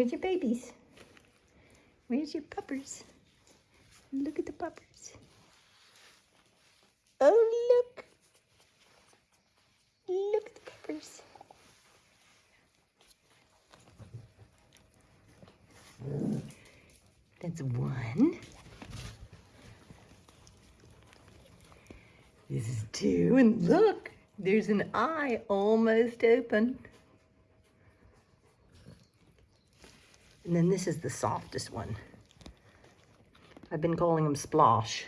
Where's your babies? Where's your puppers? Look at the puppers. Oh, look. Look at the puppers. That's one. This is two, and look, there's an eye almost open. And then this is the softest one. I've been calling him Splosh.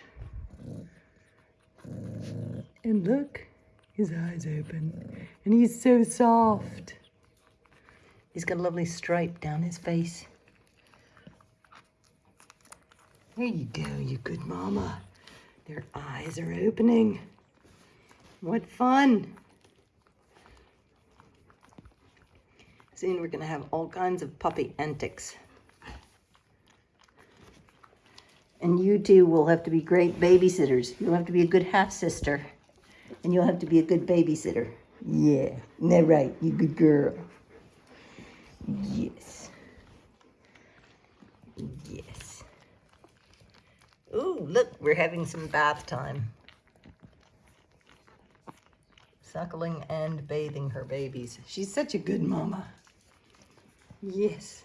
And look, his eyes open. And he's so soft. He's got a lovely stripe down his face. There you go, you good mama. Their eyes are opening. What fun. Soon we're gonna have all kinds of puppy antics. And you two will have to be great babysitters. You'll have to be a good half sister. And you'll have to be a good babysitter. Yeah, that right? You good girl. Yes. Yes. Ooh, look, we're having some bath time. Suckling and bathing her babies. She's such a good mama. Yes.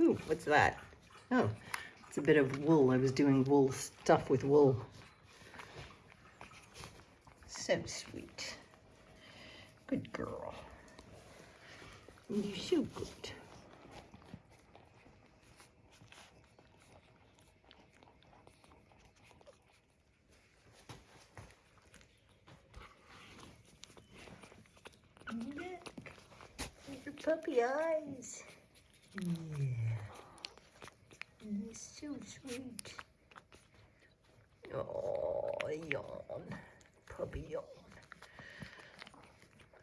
Ooh, what's that? Oh, it's a bit of wool. I was doing wool stuff with wool. So sweet. Good girl. You're so good. Look, your puppy eyes. Yeah. He's so sweet. Oh, yawn. Puppy yawn.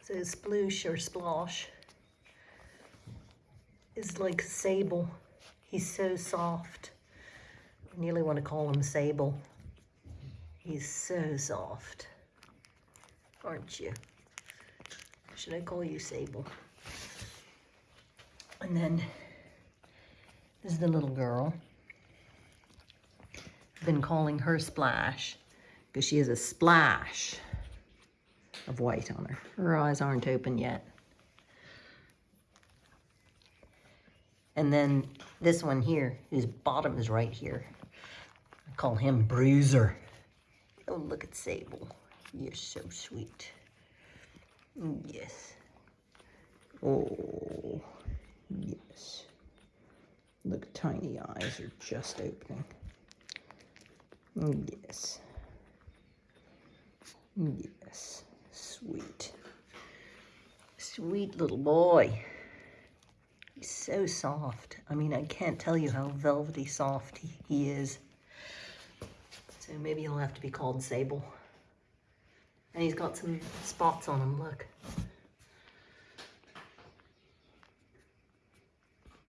So sploosh or splosh is like sable. He's so soft. I nearly want to call him sable. He's so soft. Aren't you? Should I call you Sable? And then this is the little girl. I've been calling her Splash because she has a splash of white on her. Her eyes aren't open yet. And then this one here, whose bottom is right here. I call him Bruiser. Oh, look at Sable. You're so sweet. Yes. Oh, yes. Look, tiny eyes are just opening. Yes. Yes. Sweet. Sweet little boy. He's so soft. I mean, I can't tell you how velvety soft he, he is. So maybe he'll have to be called Sable. And he's got some spots on him, look.